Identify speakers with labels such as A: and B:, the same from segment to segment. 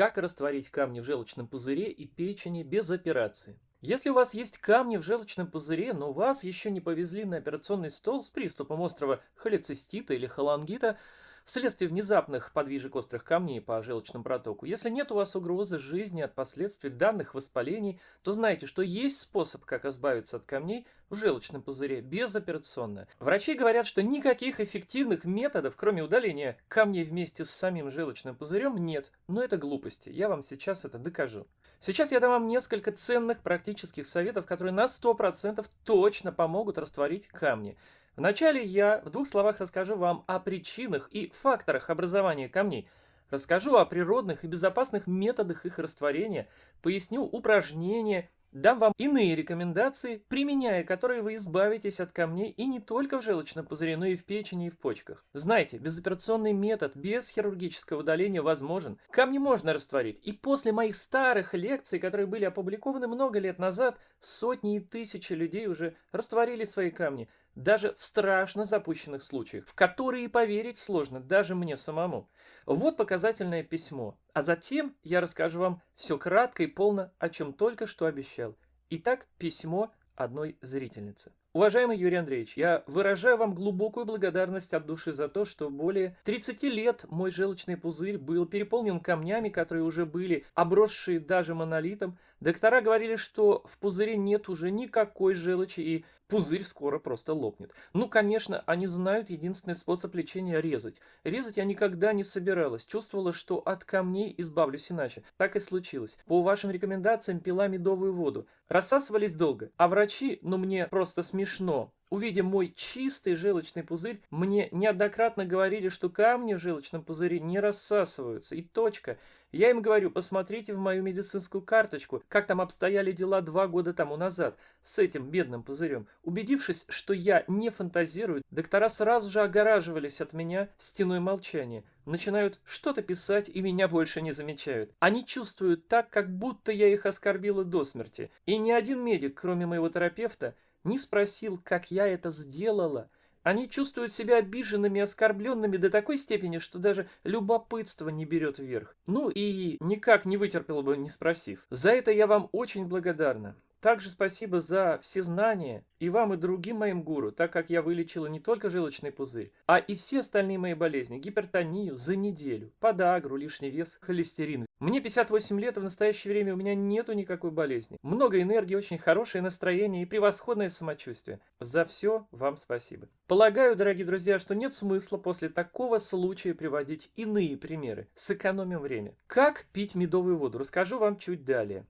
A: Как растворить камни в желчном пузыре и печени без операции? Если у вас есть камни в желчном пузыре, но вас еще не повезли на операционный стол с приступом острого холецистита или холангита, вследствие внезапных подвижек острых камней по желчному протоку. Если нет у вас угрозы жизни от последствий данных воспалений, то знайте, что есть способ, как избавиться от камней в желчном пузыре безоперационно. Врачи говорят, что никаких эффективных методов, кроме удаления камней вместе с самим желчным пузырем, нет. Но это глупости. Я вам сейчас это докажу. Сейчас я дам вам несколько ценных практических советов, которые на 100% точно помогут растворить камни. Вначале я в двух словах расскажу вам о причинах и факторах образования камней. Расскажу о природных и безопасных методах их растворения, поясню упражнения, дам вам иные рекомендации, применяя которые вы избавитесь от камней и не только в желчном пузыре, но и в печени и в почках. Знайте, безоперационный метод без хирургического удаления возможен. Камни можно растворить. И после моих старых лекций, которые были опубликованы много лет назад, сотни и тысячи людей уже растворили свои камни даже в страшно запущенных случаях, в которые поверить сложно даже мне самому. Вот показательное письмо, а затем я расскажу вам все кратко и полно, о чем только что обещал. Итак, письмо одной зрительницы. Уважаемый Юрий Андреевич, я выражаю вам глубокую благодарность от души за то, что более 30 лет мой желчный пузырь был переполнен камнями, которые уже были обросшие даже монолитом. Доктора говорили, что в пузыре нет уже никакой желчи и пузырь скоро просто лопнет. Ну, конечно, они знают единственный способ лечения – резать. Резать я никогда не собиралась, чувствовала, что от камней избавлюсь иначе. Так и случилось. По вашим рекомендациям пила медовую воду. Рассасывались долго, а врачи, ну мне просто смешно. Увидя мой чистый желчный пузырь, мне неоднократно говорили, что камни в желчном пузыре не рассасываются. И точка. Я им говорю, посмотрите в мою медицинскую карточку, как там обстояли дела два года тому назад с этим бедным пузырем. Убедившись, что я не фантазирую, доктора сразу же огораживались от меня стеной молчания. Начинают что-то писать и меня больше не замечают. Они чувствуют так, как будто я их оскорбила до смерти. И ни один медик, кроме моего терапевта, не спросил, как я это сделала. Они чувствуют себя обиженными оскорбленными до такой степени, что даже любопытство не берет вверх. Ну и никак не вытерпел бы, не спросив. За это я вам очень благодарна. Также спасибо за все знания и вам, и другим моим гуру, так как я вылечила не только желчный пузырь, а и все остальные мои болезни, гипертонию за неделю, подагру, лишний вес, холестерин. Мне 58 лет, и в настоящее время у меня нету никакой болезни. Много энергии, очень хорошее настроение и превосходное самочувствие. За все вам спасибо. Полагаю, дорогие друзья, что нет смысла после такого случая приводить иные примеры. Сэкономим время. Как пить медовую воду, расскажу вам чуть далее.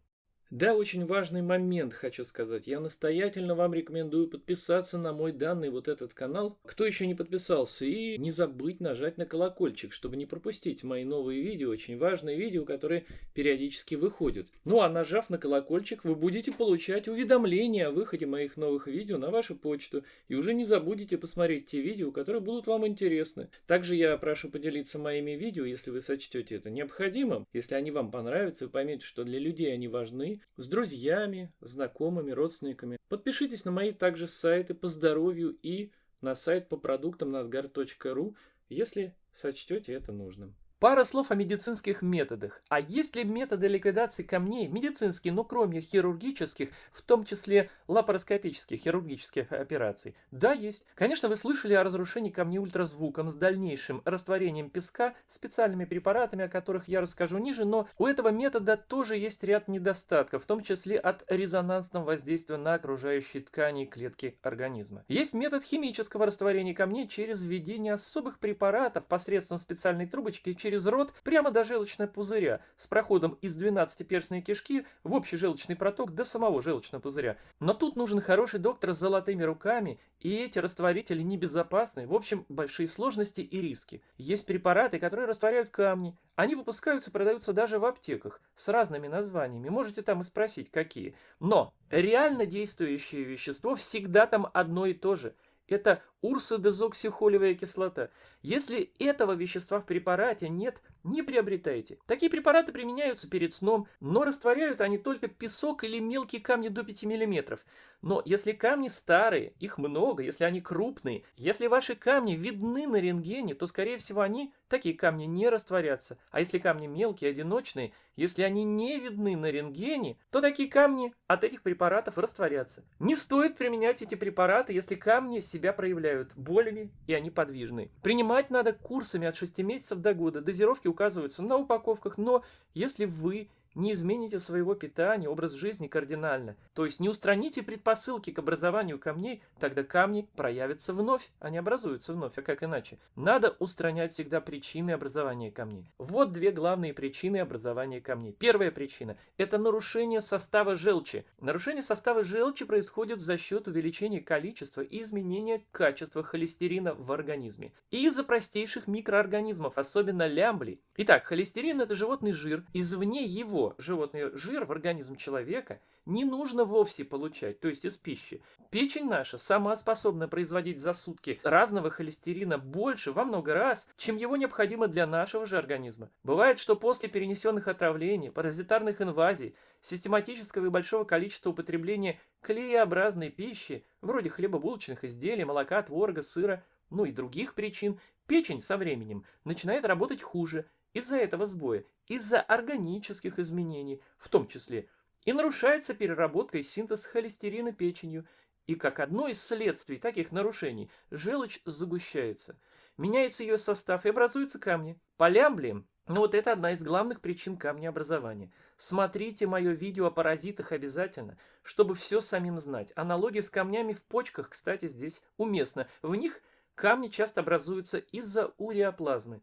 A: Да, очень важный момент хочу сказать. Я настоятельно вам рекомендую подписаться на мой данный вот этот канал, кто еще не подписался, и не забыть нажать на колокольчик, чтобы не пропустить мои новые видео, очень важные видео, которые периодически выходят. Ну а нажав на колокольчик, вы будете получать уведомления о выходе моих новых видео на вашу почту, и уже не забудете посмотреть те видео, которые будут вам интересны. Также я прошу поделиться моими видео, если вы сочтете это необходимым, если они вам понравятся, вы поймете, что для людей они важны, с друзьями, знакомыми, родственниками. Подпишитесь на мои также сайты по здоровью и на сайт по продуктам надгар.ру, если сочтете это нужным. Пара слов о медицинских методах. А есть ли методы ликвидации камней медицинские, но кроме хирургических, в том числе лапароскопических хирургических операций? Да, есть. Конечно, вы слышали о разрушении камней ультразвуком с дальнейшим растворением песка специальными препаратами, о которых я расскажу ниже, но у этого метода тоже есть ряд недостатков, в том числе от резонансного воздействия на окружающие ткани и клетки организма. Есть метод химического растворения камней через введение особых препаратов посредством специальной трубочки через через рот прямо до желчного пузыря с проходом из 12-перстной кишки в общий желчный проток до самого желчного пузыря. Но тут нужен хороший доктор с золотыми руками, и эти растворители небезопасны, в общем, большие сложности и риски. Есть препараты, которые растворяют камни. Они выпускаются и продаются даже в аптеках с разными названиями. Можете там и спросить, какие. Но реально действующее вещество всегда там одно и то же – это урсодезоксихолевая кислота. Если этого вещества в препарате нет, не приобретайте. Такие препараты применяются перед сном, но растворяют они только песок или мелкие камни до 5 мм. Но если камни старые, их много, если они крупные, если ваши камни видны на рентгене, то скорее всего они, такие камни, не растворятся. А если камни мелкие, одиночные, если они не видны на рентгене, то такие камни от этих препаратов растворятся. Не стоит применять эти препараты, если камни себя проявляют болями и они подвижны. Принимать надо курсами от 6 месяцев до года. Дозировки указываются на упаковках, но если вы не измените своего питания, образ жизни кардинально, то есть не устраните предпосылки к образованию камней, тогда камни проявятся вновь, они образуются вновь, а как иначе? Надо устранять всегда причины образования камней. Вот две главные причины образования камней. Первая причина – это нарушение состава желчи. Нарушение состава желчи происходит за счет увеличения количества и изменения качества холестерина в организме. И из-за простейших микроорганизмов, особенно лямблей. Итак, холестерин – это животный жир, извне его его, животный жир, в организм человека не нужно вовсе получать, то есть из пищи. Печень наша сама способна производить за сутки разного холестерина больше во много раз, чем его необходимо для нашего же организма. Бывает, что после перенесенных отравлений, паразитарных инвазий, систематического и большого количества употребления клееобразной пищи, вроде хлебобулочных изделий, молока, творога, сыра, ну и других причин, печень со временем начинает работать хуже – из-за этого сбоя, из-за органических изменений, в том числе, и нарушается переработка и синтез холестерина печенью, и как одно из следствий таких нарушений желчь загущается. Меняется ее состав и образуются камни. Полямблием ну вот это одна из главных причин камнеобразования. Смотрите мое видео о паразитах обязательно, чтобы все самим знать. Аналогия с камнями в почках, кстати, здесь уместна. В них камни часто образуются из-за уреоплазмы.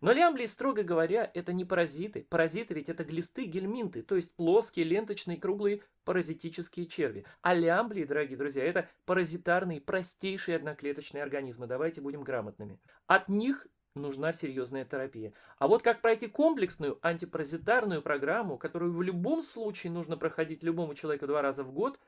A: Но лямблии, строго говоря, это не паразиты. Паразиты ведь это глисты, гельминты, то есть плоские, ленточные, круглые паразитические черви. А лямблии, дорогие друзья, это паразитарные, простейшие одноклеточные организмы. Давайте будем грамотными. От них нужна серьезная терапия. А вот как пройти комплексную антипаразитарную программу, которую в любом случае нужно проходить любому человеку два раза в год,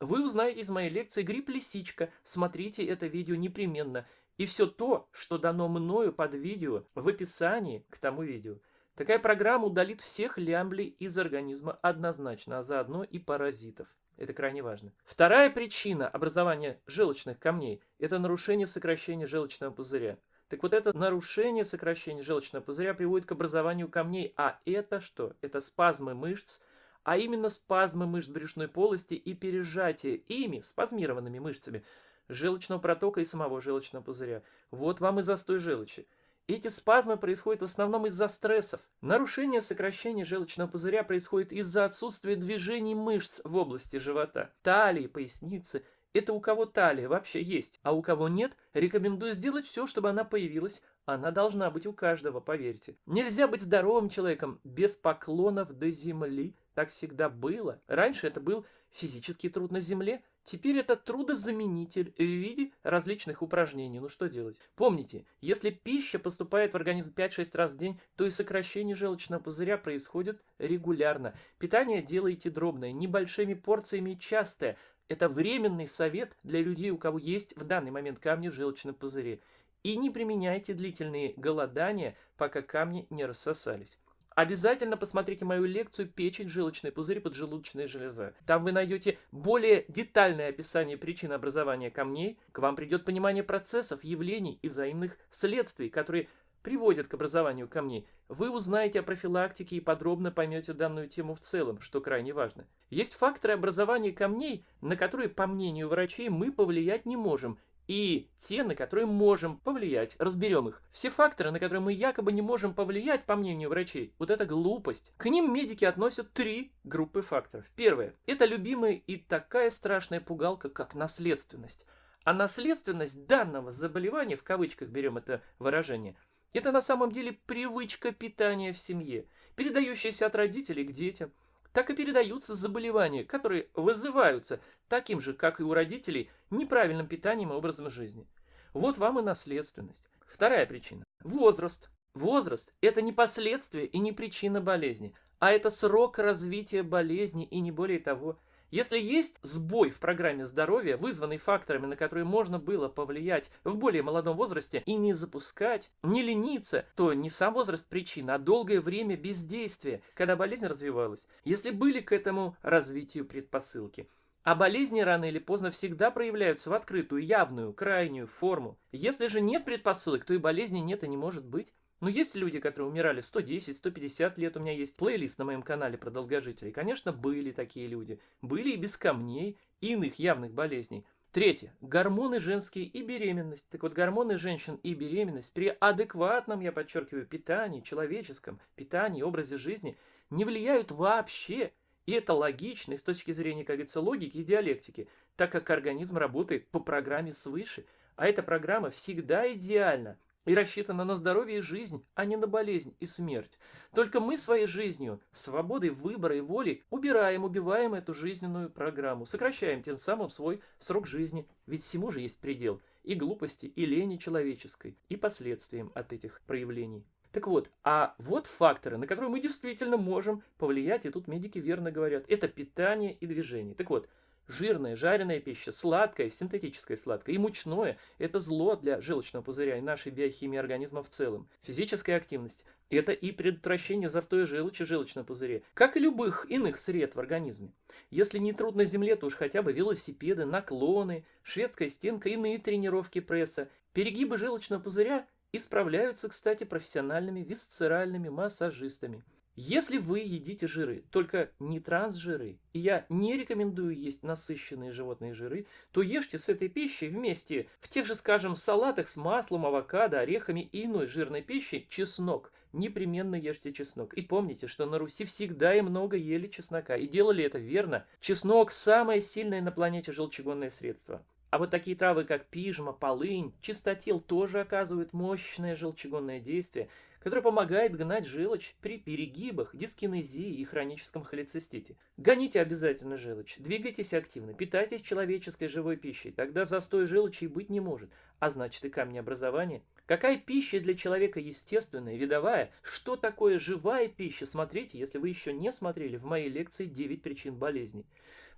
A: вы узнаете из моей лекции «Грипп-лисичка». Смотрите это видео непременно. И все то, что дано мною под видео в описании к тому видео. Такая программа удалит всех лямблей из организма однозначно, а заодно и паразитов. Это крайне важно. Вторая причина образования желчных камней – это нарушение сокращения желчного пузыря. Так вот это нарушение сокращения желчного пузыря приводит к образованию камней. А это что? Это спазмы мышц, а именно спазмы мышц брюшной полости и пережатие ими, спазмированными мышцами – желчного протока и самого желчного пузыря. Вот вам и застой желчи. Эти спазмы происходят в основном из-за стрессов. Нарушение сокращения желчного пузыря происходит из-за отсутствия движений мышц в области живота, талии, поясницы. Это у кого талия вообще есть, а у кого нет, рекомендую сделать все, чтобы она появилась. Она должна быть у каждого, поверьте. Нельзя быть здоровым человеком без поклонов до земли. Так всегда было. Раньше это был физический труд на земле, Теперь это трудозаменитель в виде различных упражнений. Ну что делать? Помните, если пища поступает в организм 5-6 раз в день, то и сокращение желчного пузыря происходит регулярно. Питание делайте дробное, небольшими порциями и частое. Это временный совет для людей, у кого есть в данный момент камни в желчном пузыре. И не применяйте длительные голодания, пока камни не рассосались. Обязательно посмотрите мою лекцию «Печень, желчный пузырь, поджелудочная железа». Там вы найдете более детальное описание причин образования камней. К вам придет понимание процессов, явлений и взаимных следствий, которые приводят к образованию камней. Вы узнаете о профилактике и подробно поймете данную тему в целом, что крайне важно. Есть факторы образования камней, на которые, по мнению врачей, мы повлиять не можем, и те, на которые можем повлиять. Разберем их. Все факторы, на которые мы якобы не можем повлиять, по мнению врачей, вот это глупость. К ним медики относят три группы факторов. Первое. Это любимая и такая страшная пугалка, как наследственность. А наследственность данного заболевания, в кавычках берем это выражение, это на самом деле привычка питания в семье, передающаяся от родителей к детям – так и передаются заболевания, которые вызываются таким же, как и у родителей, неправильным питанием и образом жизни. Вот вам и наследственность. Вторая причина. Возраст. Возраст – это не последствие и не причина болезни, а это срок развития болезни и не более того. Если есть сбой в программе здоровья, вызванный факторами, на которые можно было повлиять в более молодом возрасте и не запускать, не лениться, то не сам возраст причина, а долгое время бездействия, когда болезнь развивалась. Если были к этому развитию предпосылки. А болезни рано или поздно всегда проявляются в открытую, явную, крайнюю форму. Если же нет предпосылок, то и болезни нет и не может быть. Но есть люди, которые умирали в 110-150 лет. У меня есть плейлист на моем канале про долгожителей. Конечно, были такие люди. Были и без камней, и иных явных болезней. Третье. Гормоны женские и беременность. Так вот, гормоны женщин и беременность при адекватном, я подчеркиваю, питании, человеческом питании, образе жизни не влияют вообще. И это логично и с точки зрения, как говорится, логики и диалектики, так как организм работает по программе свыше. А эта программа всегда идеальна и рассчитана на здоровье и жизнь, а не на болезнь и смерть. Только мы своей жизнью, свободой выбора и воли убираем, убиваем эту жизненную программу, сокращаем тем самым свой срок жизни, ведь всему же есть предел и глупости, и лени человеческой, и последствиям от этих проявлений. Так вот, а вот факторы, на которые мы действительно можем повлиять, и тут медики верно говорят, это питание и движение. Так вот, Жирная, жареная пища, сладкая, синтетическая сладкая и мучное – это зло для желчного пузыря и нашей биохимии организма в целом. Физическая активность – это и предотвращение застоя желчи желчного пузыря, как и любых иных сред в организме. Если не труд на земле, то уж хотя бы велосипеды, наклоны, шведская стенка, иные тренировки пресса, перегибы желчного пузыря исправляются, кстати, профессиональными висцеральными массажистами. Если вы едите жиры, только не трансжиры, и я не рекомендую есть насыщенные животные жиры, то ешьте с этой пищей вместе в тех же, скажем, салатах с маслом, авокадо, орехами и иной жирной пищей чеснок. Непременно ешьте чеснок. И помните, что на Руси всегда и много ели чеснока. И делали это верно. Чеснок – самое сильное на планете желчегонное средство. А вот такие травы, как пижма, полынь, чистотел тоже оказывают мощное желчегонное действие, которое помогает гнать желчь при перегибах, дискинезии и хроническом холецистите. Гоните обязательно желчь, двигайтесь активно, питайтесь человеческой живой пищей, тогда застой желчи быть не может, а значит и камнеобразование. Какая пища для человека естественная, видовая? Что такое живая пища? Смотрите, если вы еще не смотрели в моей лекции 9 причин болезней.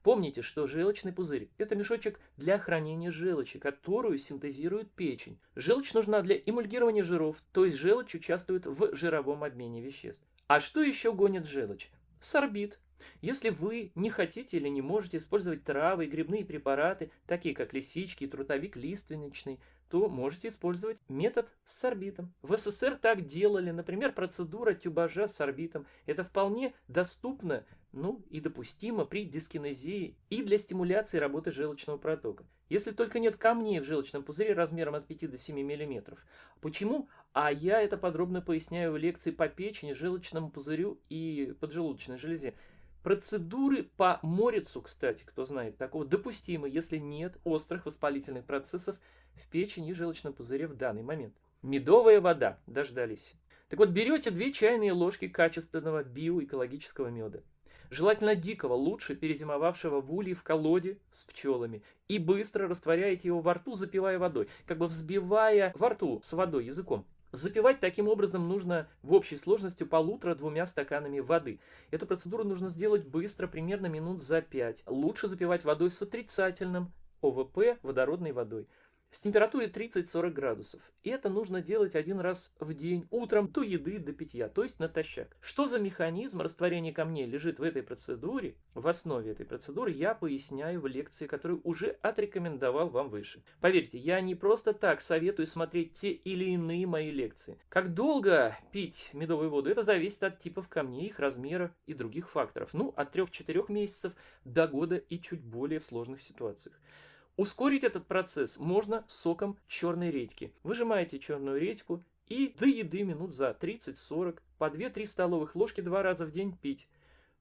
A: Помните, что желчный пузырь – это мешочек для хранения желчи, которую синтезирует печень. Желчь нужна для эмульгирования жиров, то есть желчь участвует в жировом обмене веществ. А что еще гонит желчь? Сорбит. Если вы не хотите или не можете использовать травы и грибные препараты, такие как лисички трутовик лиственничный, то можете использовать метод с сорбитом. В СССР так делали, например, процедура тюбажа с сорбитом. Это вполне доступно ну и допустимо при дискинезии и для стимуляции работы желчного протока. Если только нет камней в желчном пузыре размером от 5 до 7 мм. Почему? А я это подробно поясняю в лекции по печени, желчному пузырю и поджелудочной железе. Процедуры по морицу, кстати, кто знает, такого допустимы, если нет острых воспалительных процессов в печени и желчном пузыре в данный момент. Медовая вода, дождались. Так вот, берете 2 чайные ложки качественного биоэкологического меда. Желательно дикого, лучше перезимовавшего в улье в колоде с пчелами. И быстро растворяете его во рту, запивая водой, как бы взбивая во рту с водой языком. Запивать таким образом нужно в общей сложности полутора-двумя стаканами воды. Эту процедуру нужно сделать быстро, примерно минут за 5. Лучше запивать водой с отрицательным ОВП водородной водой с температурой 30-40 градусов. И это нужно делать один раз в день, утром до еды, до питья, то есть натощак. Что за механизм растворения камней лежит в этой процедуре, в основе этой процедуры, я поясняю в лекции, которую уже отрекомендовал вам выше. Поверьте, я не просто так советую смотреть те или иные мои лекции. Как долго пить медовую воду, это зависит от типов камней, их размера и других факторов. Ну, от 3-4 месяцев до года и чуть более в сложных ситуациях. Ускорить этот процесс можно соком черной редьки. Выжимаете черную редьку и до еды минут за 30-40 по 2-3 столовых ложки два раза в день пить.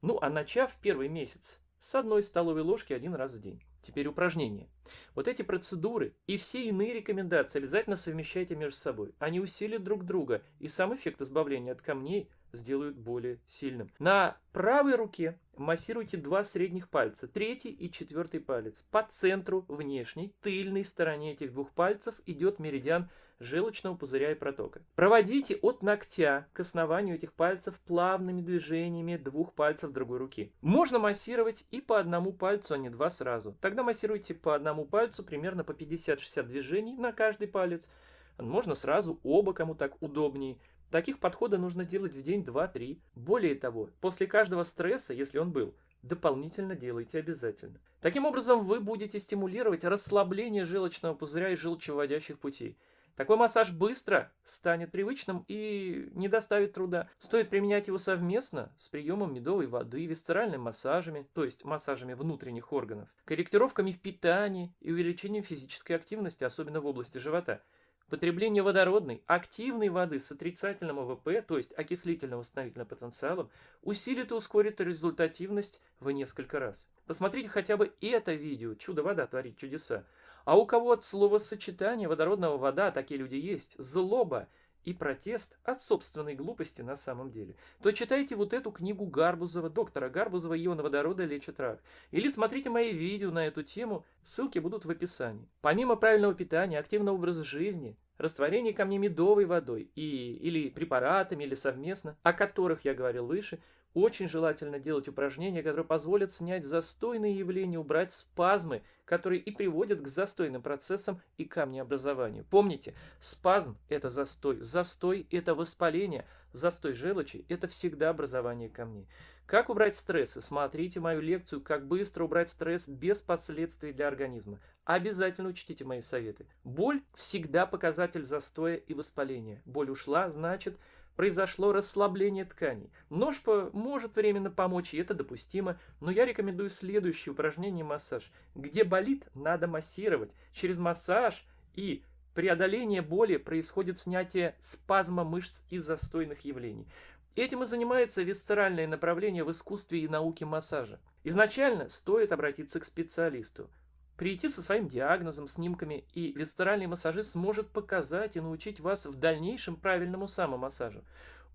A: Ну а начав первый месяц с одной столовой ложки один раз в день. Теперь упражнения. Вот эти процедуры и все иные рекомендации обязательно совмещайте между собой. Они усилят друг друга, и сам эффект избавления от камней сделают более сильным. На правой руке массируйте два средних пальца, третий и четвертый палец. По центру внешней, тыльной стороне этих двух пальцев идет меридиан желчного пузыря и протока. Проводите от ногтя к основанию этих пальцев плавными движениями двух пальцев другой руки. Можно массировать и по одному пальцу, а не два сразу. Тогда массируйте по одному пальцу примерно по 50-60 движений на каждый палец. Можно сразу оба, кому так удобнее. Таких подходов нужно делать в день 2-3. Более того, после каждого стресса, если он был, дополнительно делайте обязательно. Таким образом, вы будете стимулировать расслабление желчного пузыря и желчевыводящих путей. Такой массаж быстро станет привычным и не доставит труда. Стоит применять его совместно с приемом медовой воды, висцеральными массажами, то есть массажами внутренних органов, корректировками в питании и увеличением физической активности, особенно в области живота. Потребление водородной, активной воды с отрицательным ОВП, то есть окислительным восстановительным потенциалом, усилит и ускорит результативность в несколько раз. Посмотрите хотя бы это видео «Чудо вода творит чудеса». А у кого от словосочетания водородного вода, такие люди есть, злоба и протест от собственной глупости на самом деле, то читайте вот эту книгу Гарбузова, доктора Гарбузова «Ионы водорода лечат рак». Или смотрите мои видео на эту тему, ссылки будут в описании. Помимо правильного питания, активного образа жизни, растворение камней медовой водой и, или препаратами, или совместно, о которых я говорил выше, очень желательно делать упражнения, которые позволят снять застойные явления, убрать спазмы, которые и приводят к застойным процессам и камнеобразованию. Помните, спазм – это застой, застой – это воспаление, застой желчи – это всегда образование камней. Как убрать стрессы? Смотрите мою лекцию «Как быстро убрать стресс без последствий для организма». Обязательно учтите мои советы. Боль всегда показатель застоя и воспаления. Боль ушла, значит – произошло расслабление тканей. Нож может временно помочь, и это допустимо, но я рекомендую следующее упражнение массаж. Где болит, надо массировать. Через массаж и преодоление боли происходит снятие спазма мышц и застойных явлений. Этим и занимается висцеральное направление в искусстве и науке массажа. Изначально стоит обратиться к специалисту. Прийти со своим диагнозом, снимками, и висцеральный массажист сможет показать и научить вас в дальнейшем правильному самомассажу.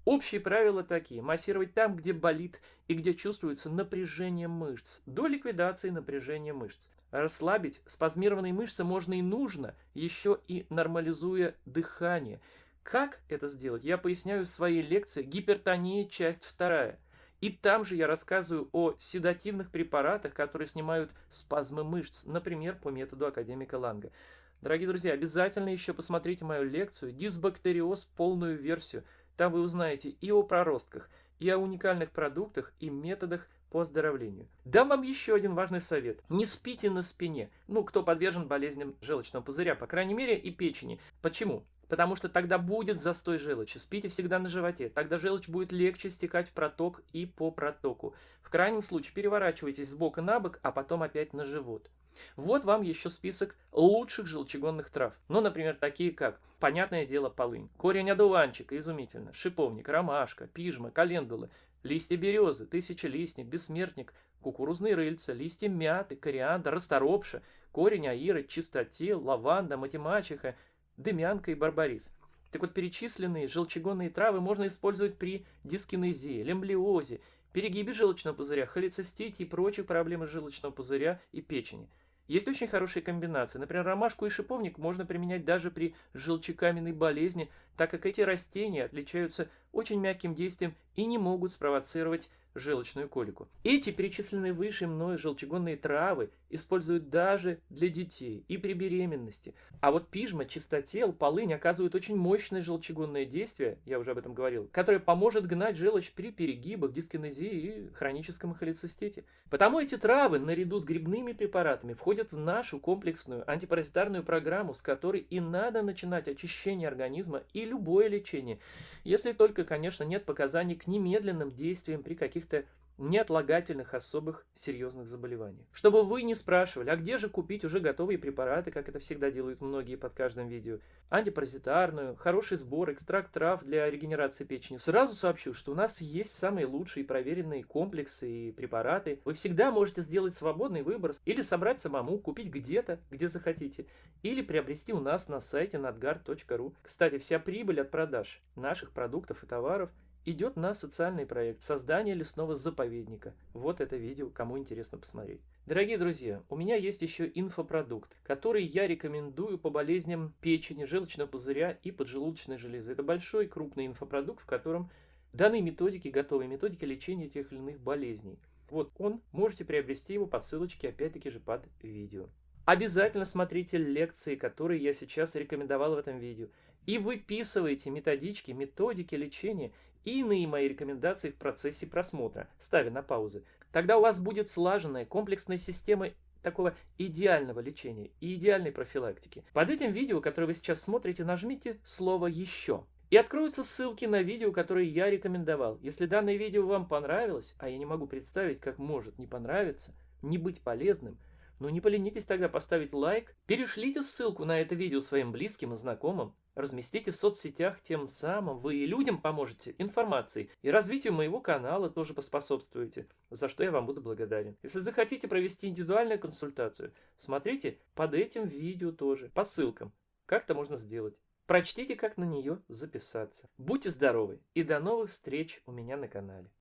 A: Общие правила такие. Массировать там, где болит и где чувствуется напряжение мышц, до ликвидации напряжения мышц. Расслабить спазмированные мышцы можно и нужно, еще и нормализуя дыхание. Как это сделать, я поясняю в своей лекции «Гипертония. Часть вторая». И там же я рассказываю о седативных препаратах, которые снимают спазмы мышц, например, по методу академика Ланга. Дорогие друзья, обязательно еще посмотрите мою лекцию «Дисбактериоз. Полную версию». Там вы узнаете и о проростках, и о уникальных продуктах и методах по оздоровлению. Дам вам еще один важный совет. Не спите на спине. Ну, кто подвержен болезням желчного пузыря, по крайней мере, и печени. Почему? Потому что тогда будет застой желчи. Спите всегда на животе, тогда желчь будет легче стекать в проток и по протоку. В крайнем случае переворачивайтесь с бока на бок, а потом опять на живот. Вот вам еще список лучших желчегонных трав. Ну, например, такие как, понятное дело, полынь, корень одуванчика, изумительно, шиповник, ромашка, пижма, календулы, листья березы, тысячелистник, бессмертник, кукурузные рыльца, листья мяты, кориандр, расторопша, корень аира, чистотел, лаванда, матемачиха, дымянка и барбарис. Так вот, перечисленные желчегонные травы можно использовать при дискинезии, лемблиозе, перегибе желчного пузыря, холецистите и прочих проблемах желчного пузыря и печени. Есть очень хорошие комбинации. Например, ромашку и шиповник можно применять даже при желчекаменной болезни, так как эти растения отличаются очень мягким действием и не могут спровоцировать желчную колику. Эти перечисленные выше мной желчегонные травы используют даже для детей и при беременности. А вот пижма, чистотел, полынь оказывают очень мощное желчегонное действие, я уже об этом говорил, которое поможет гнать желчь при перегибах, дискинезии и хроническом холецистите. Потому эти травы наряду с грибными препаратами входят в нашу комплексную антипаразитарную программу, с которой и надо начинать очищение организма и любое лечение, если только, конечно, нет показаний к немедленным действиям при каких-то неотлагательных особых серьезных заболеваниях. Чтобы вы не спрашивали, а где же купить уже готовые препараты, как это всегда делают многие под каждым видео, антипаразитарную, хороший сбор, экстракт трав для регенерации печени, сразу сообщу, что у нас есть самые лучшие проверенные комплексы и препараты. Вы всегда можете сделать свободный выбор или собрать самому, купить где-то, где захотите, или приобрести у нас на сайте nadgard.ru. Кстати, вся прибыль от продаж наших продуктов и товаров – идет на социальный проект создания лесного заповедника. Вот это видео, кому интересно посмотреть. Дорогие друзья, у меня есть еще инфопродукт, который я рекомендую по болезням печени, желчного пузыря и поджелудочной железы. Это большой крупный инфопродукт, в котором даны методики, готовые методики лечения тех или иных болезней. Вот он, можете приобрести его по ссылочке опять-таки же под видео. Обязательно смотрите лекции, которые я сейчас рекомендовал в этом видео. И выписывайте методички, методики лечения и иные мои рекомендации в процессе просмотра, ставя на паузы. Тогда у вас будет слаженная комплексная система такого идеального лечения и идеальной профилактики. Под этим видео, которое вы сейчас смотрите, нажмите слово «Еще». И откроются ссылки на видео, которые я рекомендовал. Если данное видео вам понравилось, а я не могу представить, как может не понравиться, не быть полезным, но не поленитесь тогда поставить лайк, перешлите ссылку на это видео своим близким и знакомым, разместите в соцсетях, тем самым вы и людям поможете информацией, и развитию моего канала тоже поспособствуете, за что я вам буду благодарен. Если захотите провести индивидуальную консультацию, смотрите под этим видео тоже, по ссылкам, как это можно сделать. Прочтите, как на нее записаться. Будьте здоровы и до новых встреч у меня на канале.